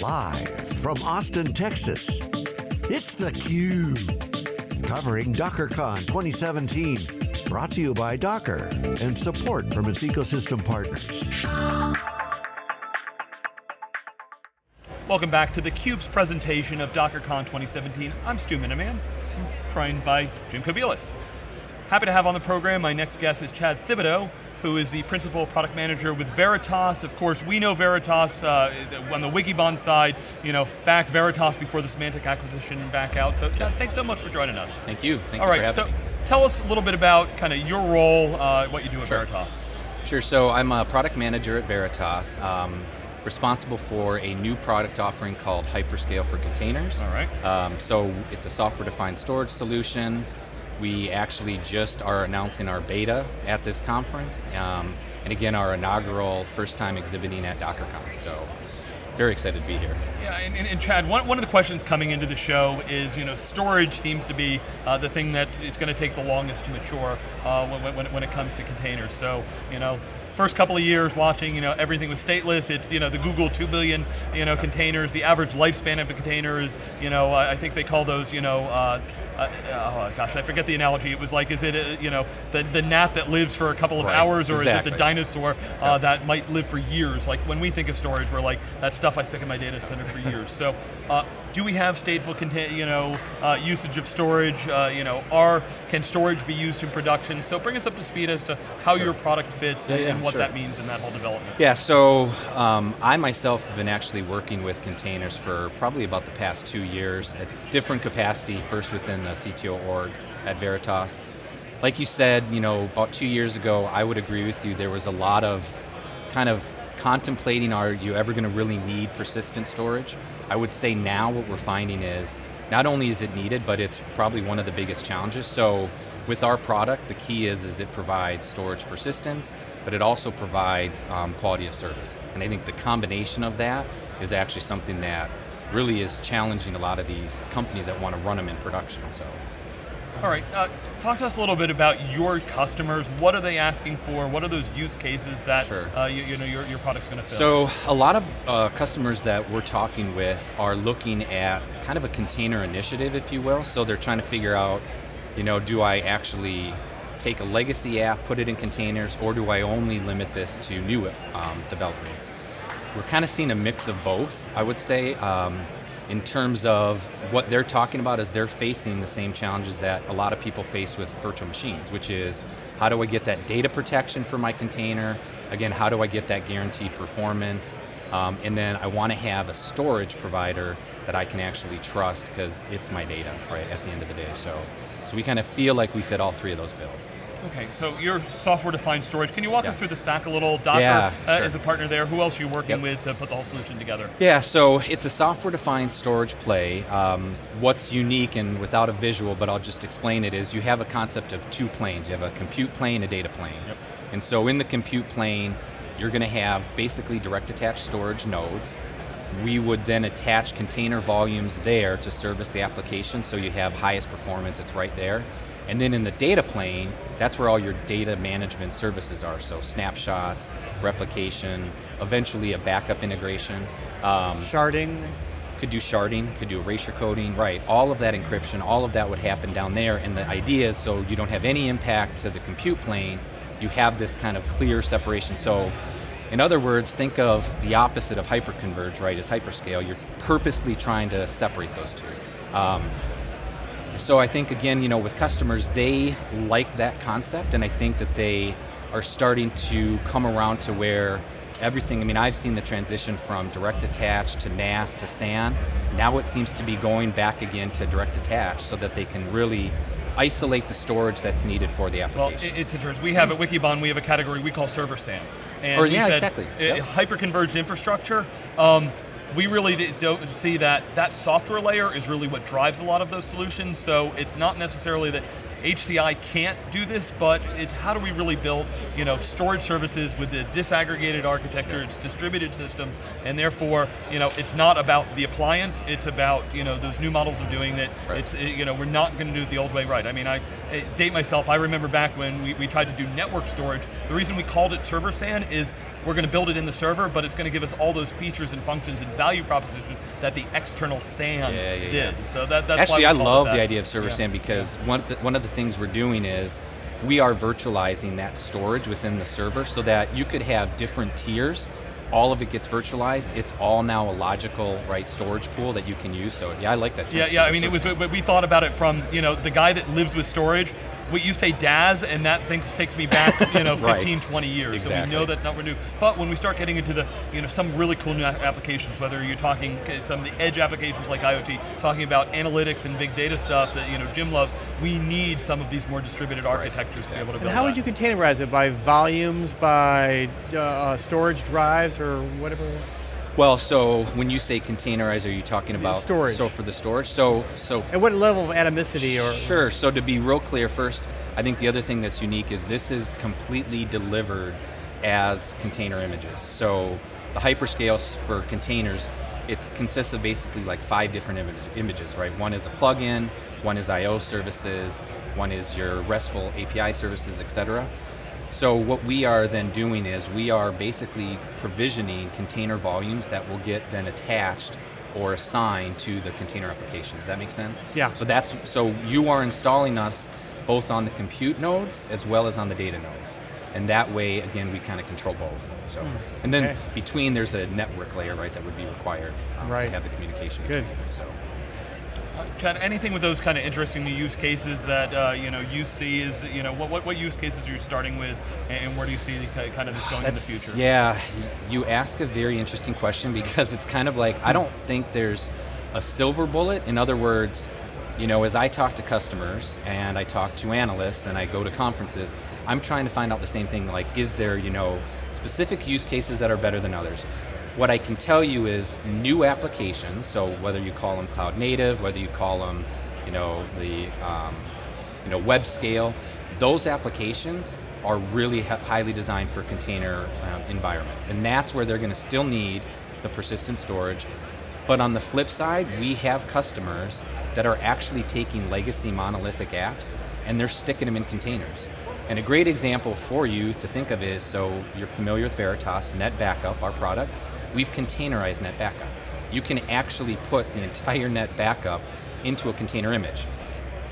Live from Austin, Texas, it's theCUBE. Covering DockerCon 2017. Brought to you by Docker and support from its ecosystem partners. Welcome back to theCUBE's presentation of DockerCon 2017. I'm Stu Miniman, joined by Jim Kobielus. Happy to have on the program, my next guest is Chad Thibodeau, who is the Principal Product Manager with Veritas. Of course, we know Veritas uh, on the Wikibon side, you know, back Veritas before the Symantec acquisition and back out. So thanks so much for joining us. Thank you, thank All you right, so me. tell us a little bit about kind of your role, uh, what you do at Sure. Veritas. Sure, so I'm a product manager at Veritas, um, responsible for a new product offering called Hyperscale for Containers. All right. Um, so it's a software-defined storage solution. We actually just are announcing our beta at this conference, um, and again, our inaugural first time exhibiting at DockerCon, so very excited to be here. Yeah, and, and, and Chad, one, one of the questions coming into the show is, you know, storage seems to be uh, the thing that is going to take the longest to mature uh, when, when, when it comes to containers. So, you know, first couple of years watching, you know, everything was stateless. It's, you know, the Google 2 billion, you know, containers. The average lifespan of a container is, you know, I I think they call those, you know, uh, uh, oh gosh, I forget the analogy. It was like, is it, uh, you know, the, the gnat that lives for a couple of Right, hours, or is it the dinosaur uh, that might live for years? Like when we think of storage, we're like, that stuff I stick in my data center for years. So, uh, do we have stateful contain, you know, uh, usage of storage? Uh, you know, are can storage be used in production? So bring us up to speed as to how Sure. your product fits Yeah, and, yeah, what sure. that means in that whole development. Yeah, so um, I myself have been actually working with containers for probably about the past two years at different capacity, first within the CTO org at Veritas. Like you said, you know, about two years ago, I would agree with you, there was a lot of kind of contemplating, are you ever going to really need persistent storage? I would say now what we're finding is, not only is it needed, but it's probably one of the biggest challenges. So with our product, the key is, is it provides storage persistence, but it also provides um, quality of service. And I think the combination of that is actually something that really is challenging a lot of these companies that want to run them in production, so. All right, uh, talk to us a little bit about your customers. What are they asking for? What are those use cases that Sure. uh, you, you know your, your product's going to fill? So a lot of uh, customers that we're talking with are looking at kind of a container initiative, if you will. So they're trying to figure out, you know, do I actually take a legacy app, put it in containers, or do I only limit this to new um, developments? We're kind of seeing a mix of both, I would say. Um, in terms of what they're talking about is they're facing the same challenges that a lot of people face with virtual machines, which is how do I get that data protection for my container? Again, how do I get that guaranteed performance? Um, and then I want to have a storage provider that I can actually trust because it's my data, right, at the end of the day. So, so we kind of feel like we fit all three of those bills. Okay, so your software-defined storage. Can you walk us through the stack a little? Docker Yeah, uh, sure. is a partner there. Who else are you working Yep. with to put the whole solution together? Yeah, so it's a software-defined storage play. Um, what's unique, and without a visual, but I'll just explain it, is you have a concept of two planes. You have a compute plane, a data plane. Yep. And so in the compute plane, you're going to have basically direct attached storage nodes. We would then attach container volumes there to service the application, so you have highest performance, it's right there. And then in the data plane, that's where all your data management services are, so snapshots, replication, eventually a backup integration. Um, Sharding, could do sharding, could do erasure coding, right, all of that encryption, all of that would happen down there, and the idea is so you don't have any impact to the compute plane, you have this kind of clear separation. So, in other words, think of the opposite of hyperconverge, right, is hyperscale. You're purposely trying to separate those two. Um, so I think again, you know, with customers, they like that concept, and I think that they are starting to come around to where everything, I mean, I've seen the transition from direct attach to NAS to SAN. Now it seems to be going back again to direct attach so that they can really isolate the storage that's needed for the application. it- it's interesting. We have at Wikibon, we have a category we call server SAN. And Or, yeah, said, exactly. uh, Yep. Hyper-converged infrastructure, um, we really don't see that that software layer is really what drives a lot of those solutions, so it's not necessarily that HCI can't do this, but it's how do we really build you know, storage services with the disaggregated architecture, it's distributed systems, and therefore, you know, it's not about the appliance, it's about you know, those new models of doing it. Right. It's, you know, we're not going to do it the old way right. I mean, I uh, date myself, I remember back when we, we tried to do network storage, the reason we called it server SAN is we're going to build it in the server, but it's going to give us all those features and functions and value propositions that the external SAN Yeah, yeah, did. yeah. So that, that's Actually, why I it love that. the idea of server. SAN because one, of the, one of the things we're doing is we are virtualizing that storage within the server so that you could have different tiers. All of it gets virtualized. It's all now a logical, right, storage pool that you can use. So yeah, I like that. Yeah, yeah. I mean, it was. But we thought about it from you know the guy that lives with storage. What you say DAS, and that thing takes me back, you know, 15, Right. 20 years. So we know that number new. But when we start getting into the, you know, some really cool new applications, whether you're talking some of the edge applications like IoT, talking about analytics and big data stuff that you know Jim loves, we need some of these more distributed architectures to be able to And build. how would you containerize it? By volumes, by uh, storage drives, or whatever? Well, so when you say containerize, are you talking about storage. So for the storage, so so At what level of atomicity or? Sure, so to be real clear first, I think the other thing that's unique is this is completely delivered as container images. So the hyperscales for containers, it consists of basically like five different image, images, right? One is a plugin, one is I/O services, one is your RESTful API services, etc. So what we are then doing is we are basically provisioning container volumes that will get then attached or assigned to the container application. Does that make sense? Yeah. So that's so you are installing us both on the compute nodes as well as on the data nodes. And that way, again, we kind of control both. So, Hmm, and then okay. between there's a network layer, right, that would be required um, Right. to have the communication Good. between them. So. Chad, anything with those kind of interesting use cases that uh, you know you see is you know what, what what use cases are you starting with, and, where do you see the, kind of this going in the future? Yeah, you ask a very interesting question because it's kind of like I don't think there's a silver bullet. In other words, you know, as I talk to customers and I talk to analysts and I go to conferences, I'm trying to find out the same thing. Like, is there you know specific use cases that are better than others? What I can tell you is new applications. So whether you call them cloud native, whether you call them, you know, the um, you know, web scale, those applications are really highly designed for container um, environments. And that's where they're going to still need the persistent storage. But on the flip side, we have customers that are actually taking legacy monolithic apps and they're sticking them in containers. And a great example for you to think of is, so you're familiar with Veritas, NetBackup, our product. We've containerized NetBackup. You can actually put the entire NetBackup into a container image.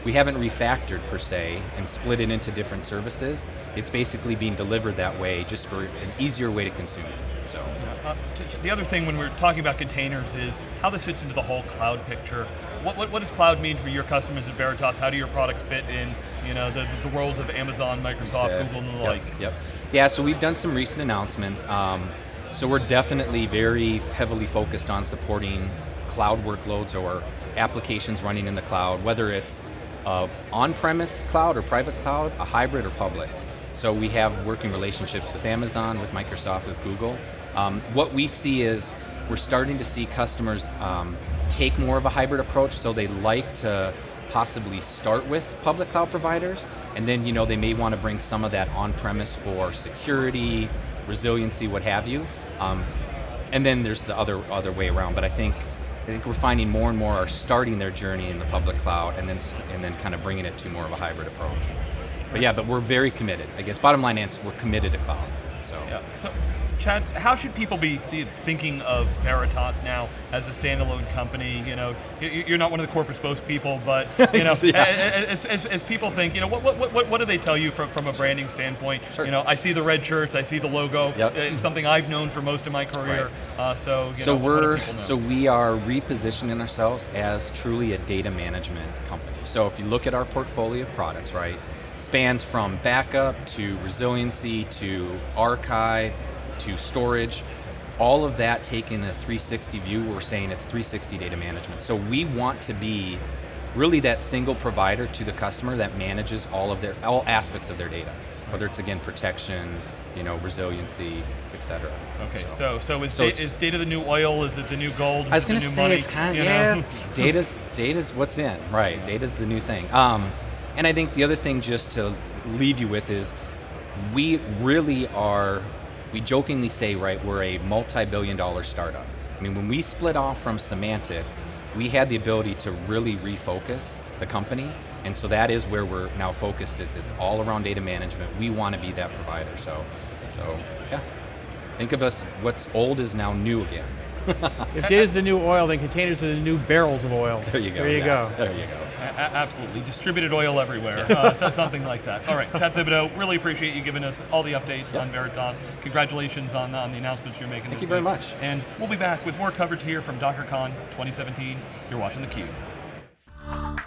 We haven't refactored per se and split it into different services. It's basically being delivered that way just for an easier way to consume it. Uh, the other thing when we're talking about containers is how this fits into the whole cloud picture. What, what, what does cloud mean for your customers at Veritas? How do your products fit in, you know, the, the worlds of Amazon, Microsoft, Said. Google, and the Yep, like? Yep. Yeah, so we've done some recent announcements. Um, so we're definitely very heavily focused on supporting cloud workloads or applications running in the cloud, whether it's uh, on-premise cloud or private cloud, a hybrid or public. So we have working relationships with Amazon, with Microsoft, with Google. Um, what we see is we're starting to see customers um, take more of a hybrid approach, so they like to possibly start with public cloud providers, and then you know they may want to bring some of that on-premise for security, resiliency, what have you. Um, and then there's the other other way around. But I think I think we're finding more and more are starting their journey in the public cloud, and then and then kind of bringing it to more of a hybrid approach. But yeah, but we're very committed. I guess bottom line answer, we're committed to cloud. So Yeah. So, Chad, how should people be th- thinking of Veritas now as a standalone company? You know, you're not one of the corporate spokespeople, but you know, Yeah. as, as, as people think, you know, what, what, what, what do they tell you from, from a branding standpoint? Sure. You know, I see the red shirts, I see the logo. Yep. uh, It's something I've known for most of my career. Uh, so, you so know, we're so we are repositioning ourselves as truly a data management company. So if you look at our portfolio of products, right, spans from backup to resiliency to archive to storage, all of that taking a 360 view, we're saying it's 360 data management. So we want to be really that single provider to the customer that manages all of their all aspects of their data, whether it's again protection, you know, resiliency, et cetera. Okay, so so is, So da- is data the new oil? Is it the new gold? I was going to say money? it's kind You of know? yeah. data's data's what's in, right? Data's the new thing. Um, and I think the other thing just to leave you with is we really are. We jokingly say, right, we're a multi-billion-dollar startup. I mean, when we split off from Symantec, we had the ability to really refocus the company, and so that is where we're now focused. Is it's all around data management. We want to be that provider. So, so yeah. Think of us, what's old is now new again. If data is the new oil, then containers are the new barrels of oil. there you go. There you yeah, go. There you go. A- a- absolutely, distributed oil everywhere, uh, so- something like that. All right, Seth Thibodeau, really appreciate you giving us all the updates Yep. on Veritas. Congratulations on, on the announcements you're making Thank this you very much. And we'll be back with more coverage here from DockerCon 2017. You're watching theCUBE.